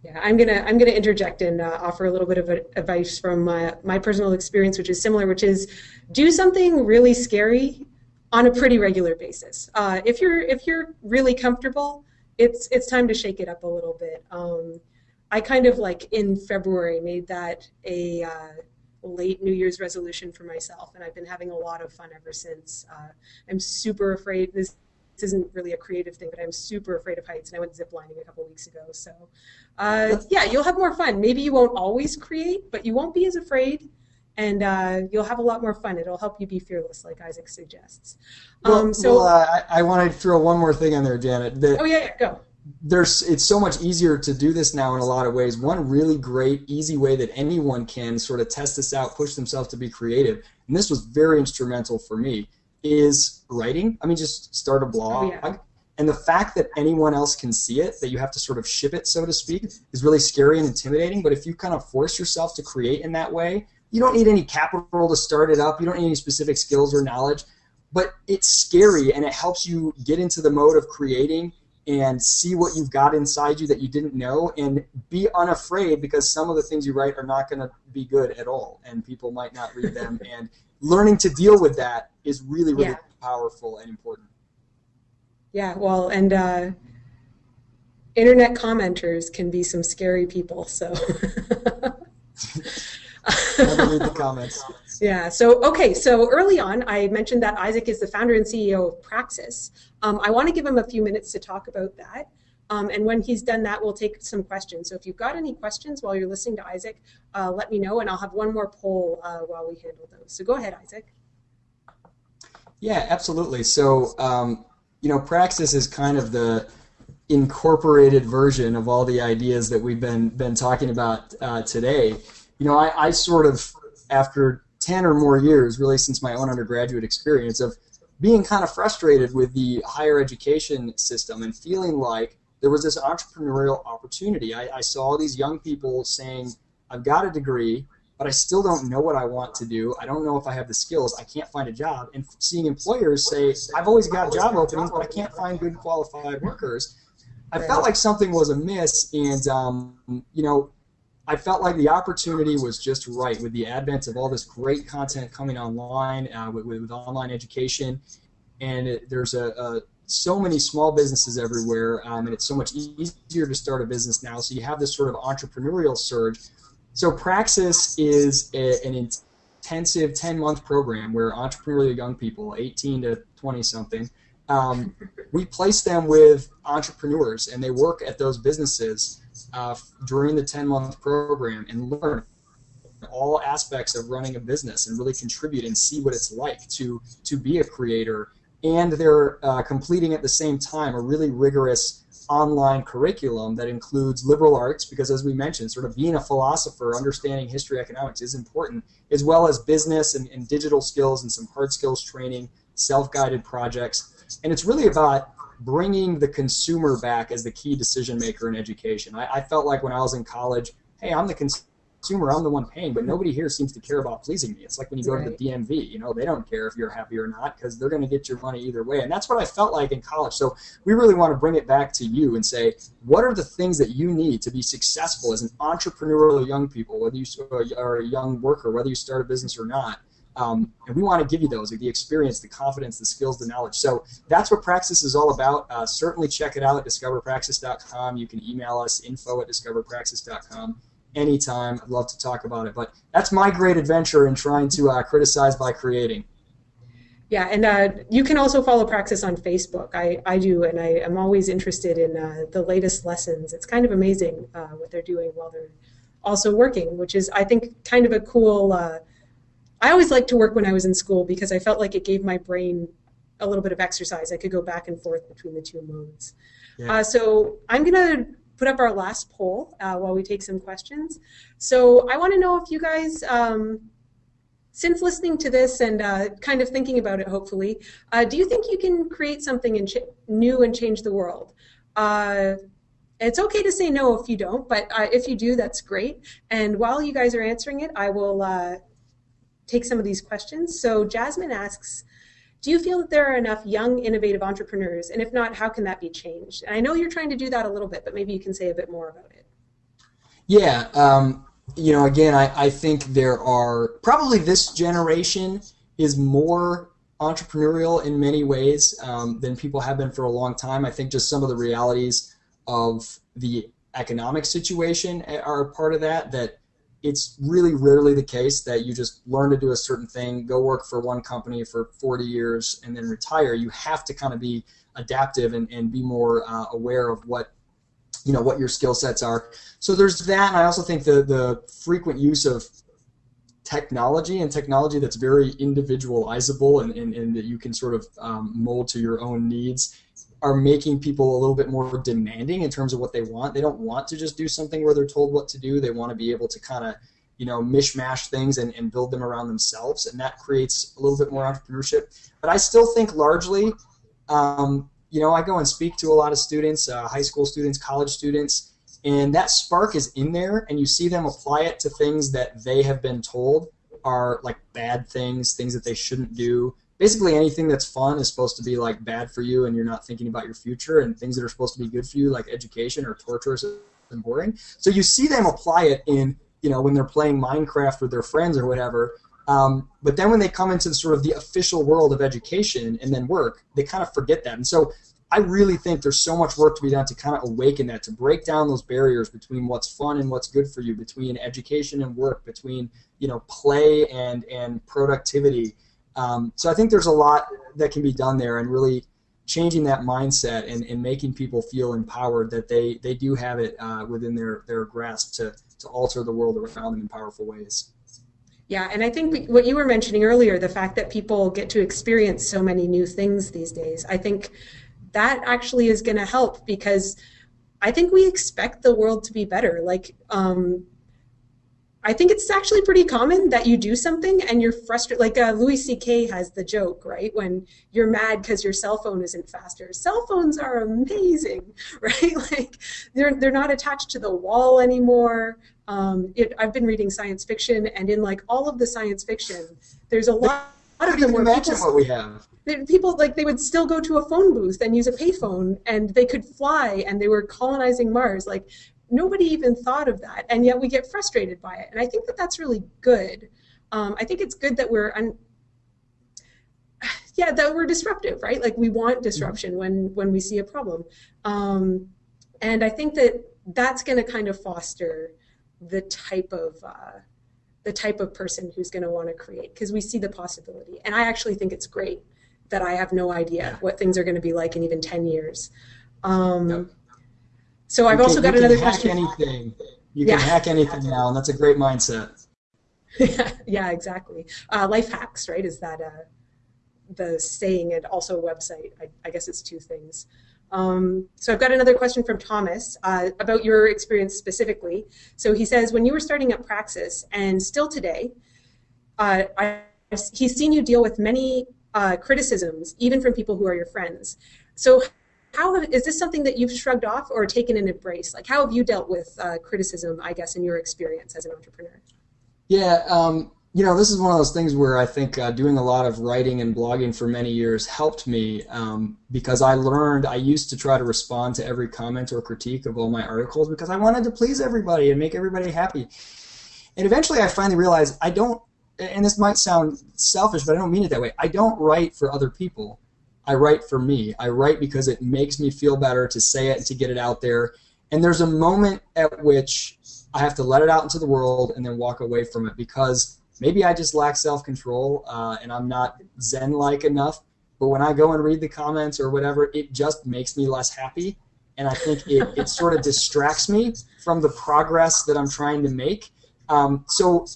Yeah, I'm gonna I'm gonna interject and uh, offer a little bit of advice from my, my personal experience, which is similar, which is do something really scary on a pretty regular basis. Uh, if you're if you're really comfortable, it's it's time to shake it up a little bit. Um, I kind of like in February made that a uh, late New Year's resolution for myself, and I've been having a lot of fun ever since. Uh, I'm super afraid. This, this isn't really a creative thing, but I'm super afraid of heights, and I went ziplining a couple weeks ago. So, uh, yeah, you'll have more fun. Maybe you won't always create, but you won't be as afraid, and uh, you'll have a lot more fun. It'll help you be fearless, like Isaac suggests. Um, well, so well, I, I want to throw one more thing in there, Janet. That, oh yeah, yeah, go there's it's so much easier to do this now in a lot of ways. One really great, easy way that anyone can sort of test this out, push themselves to be creative, and this was very instrumental for me, is writing. I mean, just start a blog. Oh, yeah. And the fact that anyone else can see it, that you have to sort of ship it, so to speak, is really scary and intimidating. But if you kind of force yourself to create in that way, you don't need any capital to start it up. You don't need any specific skills or knowledge. But it's scary and it helps you get into the mode of creating and see what you've got inside you that you didn't know and be unafraid because some of the things you write are not going to be good at all and people might not read them. And learning to deal with that is really really yeah. powerful and important. Yeah well and uh, internet commenters can be some scary people so. Read the comments yeah. So, okay. So early on, I mentioned that Isaac is the founder and CEO of Praxis. Um, I want to give him a few minutes to talk about that. Um, and when he's done that, we'll take some questions. So if you've got any questions while you're listening to Isaac, uh, let me know, and I'll have one more poll uh, while we handle those. So go ahead, Isaac. Yeah, absolutely. So, um, you know, Praxis is kind of the incorporated version of all the ideas that we've been been talking about uh, today. You know, I, I sort of after 10 or more years, really since my own undergraduate experience, of being kind of frustrated with the higher education system and feeling like there was this entrepreneurial opportunity. I, I saw these young people saying, I've got a degree, but I still don't know what I want to do. I don't know if I have the skills. I can't find a job. And seeing employers say, I've always got job openings, but I can't find good qualified workers. I felt like something was amiss, and um, you know, I felt like the opportunity was just right with the advent of all this great content coming online uh, with, with, online education, and it, there's a, a, so many small businesses everywhere, um, and it's so much easier to start a business now. So you have this sort of entrepreneurial surge. So Praxis is a, an intensive 10-month program where entrepreneurial young people, 18 to 20 something, um, we place them with entrepreneurs, and they work at those businesses uh, during the 10 month program and learn all aspects of running a business and really contribute and see what it's like to to be a creator. And they're uh, completing at the same time a really rigorous online curriculum that includes liberal arts because as we mentioned sort of being a philosopher understanding history economics is important as well as business and, and digital skills and some hard skills training self-guided projects. And it's really about bringing the consumer back as the key decision maker in education. I, I felt like when I was in college, hey, I'm the consumer, I'm the one paying, but nobody here seems to care about pleasing me. It's like when you go right. to the DMV, you know, they don't care if you're happy or not because they're going to get your money either way. And that's what I felt like in college. So we really want to bring it back to you and say, what are the things that you need to be successful as an entrepreneurial young people, whether you are a young worker, whether you start a business or not? Um, and we want to give you those, the experience, the confidence, the skills, the knowledge. So that's what Praxis is all about. Uh, certainly check it out at discoverpraxis.com. You can email us, info at discoverpraxis.com anytime. I'd love to talk about it. But that's my great adventure in trying to uh, criticize by creating. Yeah, and uh, you can also follow Praxis on Facebook. I, I do, and I am always interested in uh, the latest lessons. It's kind of amazing uh, what they're doing while they're also working, which is, I think, kind of a cool. I always liked to work when I was in school because I felt like it gave my brain a little bit of exercise. I could go back and forth between the two modes. Yeah. Uh, so I'm going to put up our last poll uh, while we take some questions. So I want to know if you guys. Um, since listening to this and uh, kind of thinking about it, hopefully, uh, do you think you can create something new and change the world? Uh, it's okay to say no if you don't, but uh, if you do, that's great. And while you guys are answering it, I will uh, take some of these questions. So Jasmine asks, do you feel that there are enough young, innovative entrepreneurs? And if not, how can that be changed? And I know you're trying to do that a little bit, but maybe you can say a bit more about it. Yeah, um, you know, again, I, I think there are probably this generation is more entrepreneurial in many ways um, than people have been for a long time. I think just some of the realities of the economic situation are part of that. That it's really rarely the case that you just learn to do a certain thing, go work for one company for 40 years, and then retire. You have to kind of be adaptive and, and be more uh, aware of what you know what your skill sets are. So there's that, and I also think the the frequent use of technology and technology that's very individualizable and, and, and that you can sort of um, mold to your own needs are making people a little bit more demanding in terms of what they want. They don't want to just do something where they're told what to do. They want to be able to kind of, you know, mishmash things and, and build them around themselves, and that creates a little bit more entrepreneurship. But I still think largely um, you know, I go and speak to a lot of students, uh, high school students, college students, and that spark is in there, and you see them apply it to things that they have been told are like bad things, things that they shouldn't do. Basically, anything that's fun is supposed to be like bad for you, and you're not thinking about your future. And things that are supposed to be good for you, like education, are torturous and boring. So you see them apply it in, you know, when they're playing Minecraft with their friends or whatever, um, but then when they come into sort of the official world of education and then work, they kind of forget that. And so I really think there's so much work to be done to kind of awaken that, to break down those barriers between what's fun and what's good for you, between education and work, between you know play and and productivity. Um, so I think there's a lot that can be done there, and really changing that mindset and, and making people feel empowered that they they do have it uh, within their their grasp to to alter the world around them in powerful ways. Yeah, and I think what you were mentioning earlier, the fact that people get to experience so many new things these days, I think that actually is going to help because I think we expect the world to be better. Like, um, I think it's actually pretty common that you do something and you're frustrated. Like uh, Louis C.K. has the joke, right? When you're mad because your cell phone isn't faster. Cell phones are amazing, right? Like they're they're not attached to the wall anymore. Um, it, I've been reading science fiction, and in like all of the science fiction, there's a lot, lot of them where imagine people, what we have. People like they would still go to a phone booth and use a payphone, and they could fly, and they were colonizing Mars. Like nobody even thought of that, and yet we get frustrated by it. And I think that that's really good. Um, I think it's good that we're un- yeah that we're disruptive, right? Like we want disruption when when we see a problem, um, and I think that that's going to kind of foster the type of uh, the type of person who's going to want to create because we see the possibility and i actually think it's great that i have no idea what things are going to be like in even 10 years um, yep. So i've also got another hack question. anything. You can hack anything now and that's a great mindset. Yeah exactly. Uh, life hacks right? Is that uh, the saying and also a website. I, I guess it's two things. Um, so I've got another question from Thomas uh, about your experience specifically. So he says, when you were starting up Praxis, and still today, uh, I, he's seen you deal with many uh, criticisms, even from people who are your friends. So how have, is this something that you've shrugged off or taken an embrace? Like how have you dealt with uh, criticism, I guess, in your experience as an entrepreneur? Yeah, um, you know, this is one of those things where I think uh, doing a lot of writing and blogging for many years helped me um, because I learned I used to try to respond to every comment or critique of all my articles because I wanted to please everybody and make everybody happy. And eventually I finally realized I don't, and this might sound selfish, but I don't mean it that way. I don't write for other people. I write for me. I write because it makes me feel better to say it and to get it out there. And there's a moment at which I have to let it out into the world and then walk away from it because maybe I just lack self control uh, and I'm not Zen like enough. But when I go and read the comments or whatever, it just makes me less happy. And I think it, it sort of distracts me from the progress that I'm trying to make. Um, so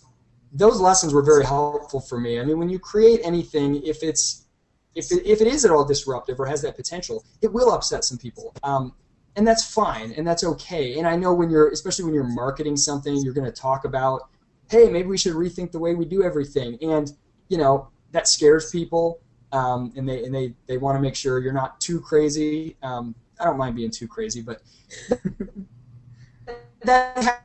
those lessons were very helpful for me. I mean, when you create anything, if it's if it, if it is at all disruptive or has that potential, it will upset some people. Um, and that's fine and that's okay. And I know when you're, especially when you're marketing something, you're going to talk about, hey, maybe we should rethink the way we do everything. And, you know, that scares people. Um, and they and they, they want to make sure you're not too crazy. Um, I don't mind being too crazy, but that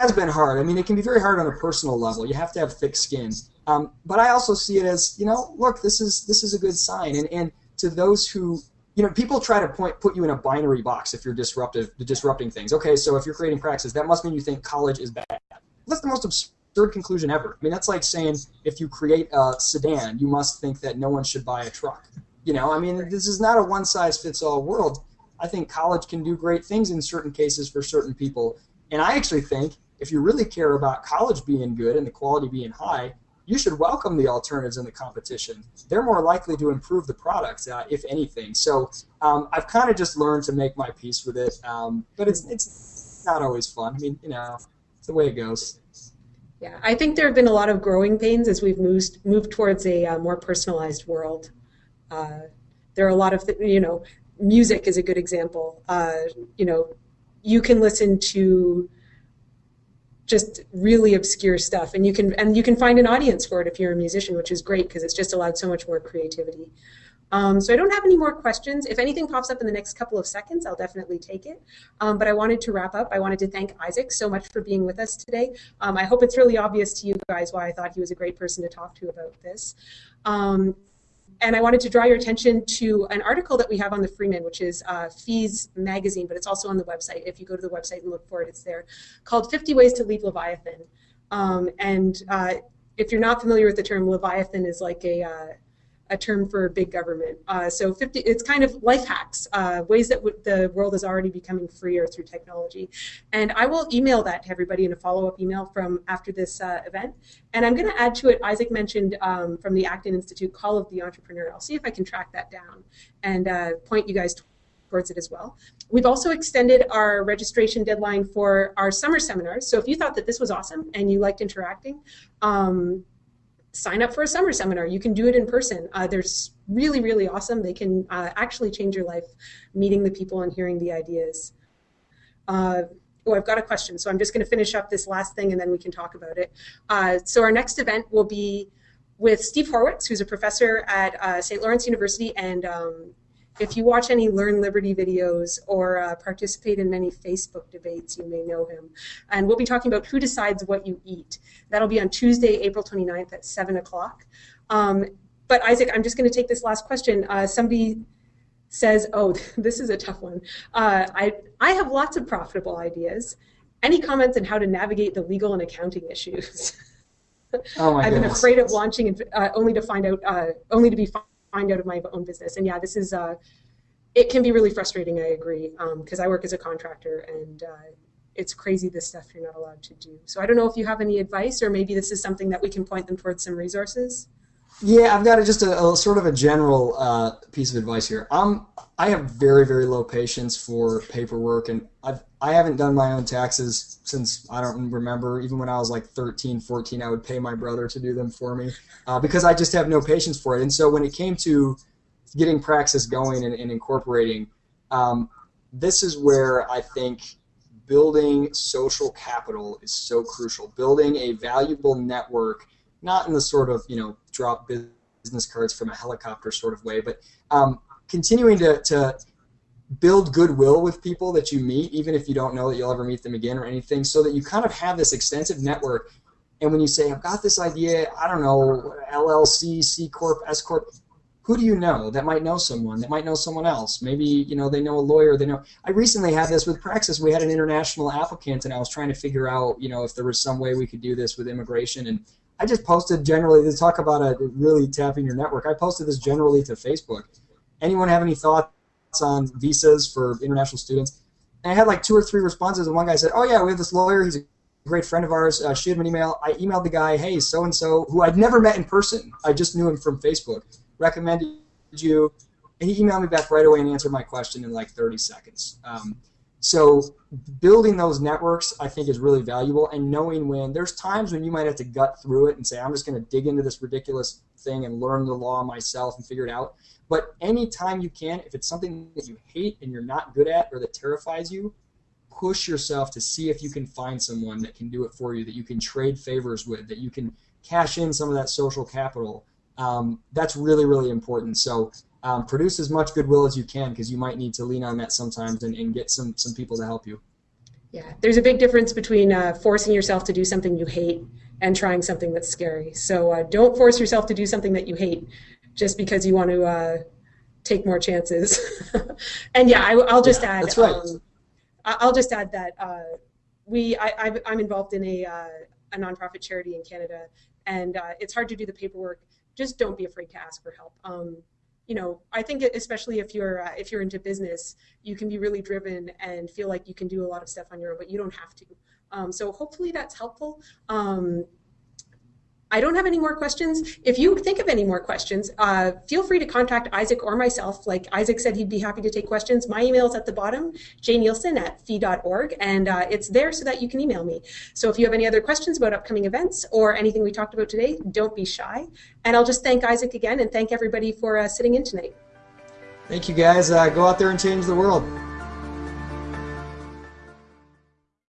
has been hard. I mean, it can be very hard on a personal level. You have to have thick skin. Um, but I also see it as, you know, look, this is this is a good sign. And and to those who, you know, people try to point put you in a binary box if you're disruptive, disrupting things. Okay, so if you're creating Praxis, that must mean you think college is bad. That's the most absurd conclusion ever. I mean, that's like saying if you create a sedan, you must think that no one should buy a truck. You know, I mean, this is not a one size fits all world. I think college can do great things in certain cases for certain people. And I actually think if you really care about college being good and the quality being high, you should welcome the alternatives in the competition. They're more likely to improve the product, uh, if anything. So um, I've kind of just learned to make my peace with it, um, but it's it's not always fun. I mean, you know, it's the way it goes. Yeah, I think there have been a lot of growing pains as we've moved moved towards a uh, more personalized world. Uh, there are a lot of you know, music is a good example. Uh, you know, you can listen to just really obscure stuff and you can and you can find an audience for it if you're a musician which is great because it's just allowed so much more creativity um, so I don't have any more questions. If anything pops up in the next couple of seconds, I'll definitely take it. Um, but I wanted to wrap up. I wanted to thank Isaac so much for being with us today. Um, I hope it's really obvious to you guys why I thought he was a great person to talk to about this. And I wanted to draw your attention to an article that we have on the Freeman, which is uh, FEE's Magazine, but it's also on the website. If you go to the website and look for it, it's there, called 50 Ways to Leave Leviathan. Um, and uh, if you're not familiar with the term, Leviathan is like a, uh, a term for big government. Uh, so 50, it's kind of life hacks, uh, ways that the world is already becoming freer through technology. And I will email that to everybody in a follow-up email from after this uh, event. And I'm going to add to it, Isaac mentioned um, from the Acton Institute, Call of the Entrepreneur. I'll see if I can track that down and uh, point you guys towards it as well. We've also extended our registration deadline for our summer seminars. So if you thought that this was awesome and you liked interacting, um, sign up for a summer seminar. You can do it in person. Uh, they're really, really awesome. They can uh, actually change your life meeting the people and hearing the ideas. Uh, oh, I've got a question, so I'm just going to finish up this last thing and then we can talk about it. Uh, so our next event will be with Steve Horwitz, who's a professor at uh, St. Lawrence University and um, if you watch any Learn Liberty videos or uh, participate in many Facebook debates, you may know him. And we'll be talking about who decides what you eat. That'll be on Tuesday, April 29th at 7 o'clock. Um, but Isaac, I'm just going to take this last question. Uh, somebody says, oh, this is a tough one. Uh, I, I have lots of profitable ideas. Any comments on how to navigate the legal and accounting issues? Oh I've goodness. been afraid of launching uh, only to find out, uh, only to be find out of my own business. And yeah, this is, uh, it can be really frustrating, I agree, because um, I work as a contractor and uh, it's crazy the stuff you're not allowed to do. So I don't know if you have any advice or maybe this is something that we can point them towards some resources. Yeah, I've got a, just a, a, sort of a general uh, piece of advice here. I'm I have very very low patience for paperwork, and I've I haven't done my own taxes since I don't remember. Even when I was like 13, 14, I would pay my brother to do them for me uh, because I just have no patience for it. And so when it came to getting praxis going and, and incorporating, um, this is where I think building social capital is so crucial. Building a valuable network not in the sort of you know drop business cards from a helicopter sort of way, but um, continuing to, to build goodwill with people that you meet, even if you don't know that you'll ever meet them again or anything, so that you kind of have this extensive network. And when you say, I've got this idea, I don't know, LLC, C Corp, S Corp, who do you know that might know someone that might know someone else? Maybe you know they know a lawyer they know. I recently had this with praxis. We had an international applicant and i was trying to figure out you know if there was some way we could do this with immigration and I just posted generally to talk about a really tapping your network. I posted this generally to Facebook. Anyone have any thoughts on visas for international students? And I had like two or three responses, and one guy said, "Oh yeah, we have this lawyer. He's a great friend of ours, uh, shoot him an email. I emailed the guy, hey, so and so, who I'd never met in person. I just knew him from Facebook. Recommended you. And he emailed me back right away and answered my question in like 30 seconds. Um, so building those networks, I think, is really valuable. And knowing when there's times when you might have to gut through it and say, I'm just going to dig into this ridiculous thing and learn the law myself and figure it out. But anytime you can, if it's something that you hate and you're not good at or that terrifies you, push yourself to see if you can find someone that can do it for you, that you can trade favors with, that you can cash in some of that social capital. Um, that's really, really important. So um, produce as much goodwill as you can because you might need to lean on that sometimes and, and get some, some people to help you. Yeah, there's a big difference between uh, forcing yourself to do something you hate and trying something that's scary. So uh, don't force yourself to do something that you hate just because you want to uh, take more chances. and yeah, I, will just yeah, add. That's right. Um, I'll just add that uh, we I, am involved in a, uh, a nonprofit charity in Canada, and uh, it's hard to do the paperwork. Just don't be afraid to ask for help. Um, you know, I think especially if you're uh, if you're into business, you can be really driven and feel like you can do a lot of stuff on your own, but you don't have to. Um, so hopefully that's helpful. Um, I don't have any more questions. If you think of any more questions, uh, feel free to contact Isaac or myself. Like Isaac said, he'd be happy to take questions. My email is at the bottom, jnielsen at fee.org, and uh, it's there so that you can email me. So if you have any other questions about upcoming events or anything we talked about today, don't be shy. And I'll just thank Isaac again and thank everybody for uh, sitting in tonight. Thank you, guys. Uh, go out there and change the world.